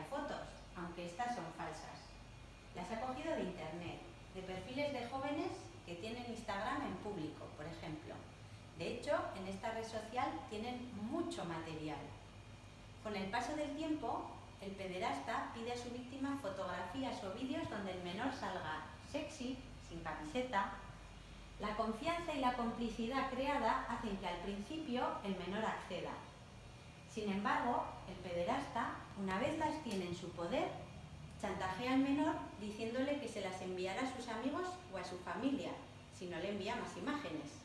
envía fotos, aunque estas son falsas. Las ha cogido de internet, de perfiles de jóvenes que tienen Instagram en público, por ejemplo. De hecho, en esta red social tienen mucho material. Con el paso del tiempo, el pederasta pide a su víctima fotografías o vídeos donde el menor salga sexy, sin camiseta. La confianza y la complicidad creada hacen que al principio el menor acceda. Sin embargo, el pederasta, en su poder, chantajea al menor diciéndole que se las enviará a sus amigos o a su familia, si no le envía más imágenes.